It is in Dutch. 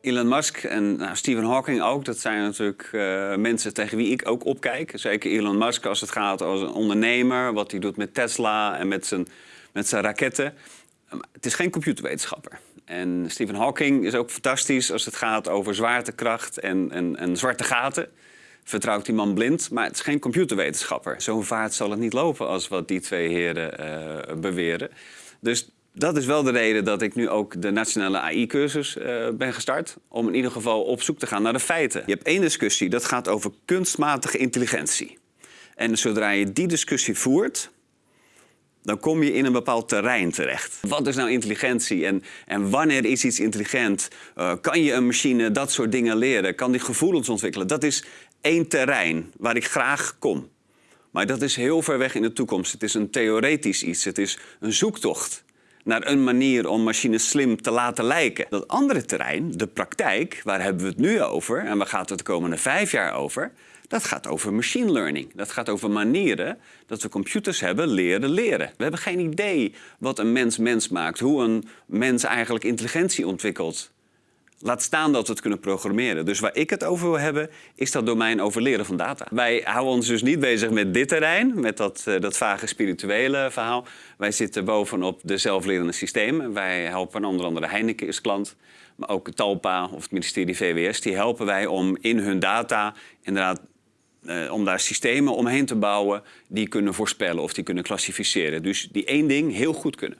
Elon Musk en nou, Stephen Hawking ook, dat zijn natuurlijk uh, mensen tegen wie ik ook opkijk. Zeker Elon Musk als het gaat als een ondernemer, wat hij doet met Tesla en met zijn, met zijn raketten. Het is geen computerwetenschapper. En Stephen Hawking is ook fantastisch als het gaat over zwaartekracht en, en, en zwarte gaten. Vertrouwt die man blind, maar het is geen computerwetenschapper. Zo'n vaart zal het niet lopen als wat die twee heren uh, beweren. Dus dat is wel de reden dat ik nu ook de nationale AI-cursus uh, ben gestart. Om in ieder geval op zoek te gaan naar de feiten. Je hebt één discussie, dat gaat over kunstmatige intelligentie. En zodra je die discussie voert, dan kom je in een bepaald terrein terecht. Wat is nou intelligentie en, en wanneer is iets intelligent? Uh, kan je een machine dat soort dingen leren? Kan die gevoelens ontwikkelen? Dat is één terrein waar ik graag kom. Maar dat is heel ver weg in de toekomst. Het is een theoretisch iets. Het is een zoektocht naar een manier om machines slim te laten lijken. Dat andere terrein, de praktijk, waar hebben we het nu over en waar gaat het de komende vijf jaar over? Dat gaat over machine learning. Dat gaat over manieren dat we computers hebben leren leren. We hebben geen idee wat een mens mens maakt, hoe een mens eigenlijk intelligentie ontwikkelt. Laat staan dat we het kunnen programmeren. Dus waar ik het over wil hebben, is dat domein over leren van data. Wij houden ons dus niet bezig met dit terrein, met dat, uh, dat vage spirituele verhaal. Wij zitten bovenop de zelflerende systemen. Wij helpen onder andere Heineken is klant, maar ook Talpa of het ministerie VWS. Die helpen wij om in hun data inderdaad uh, om daar systemen omheen te bouwen die kunnen voorspellen of die kunnen klassificeren. Dus die één ding heel goed kunnen.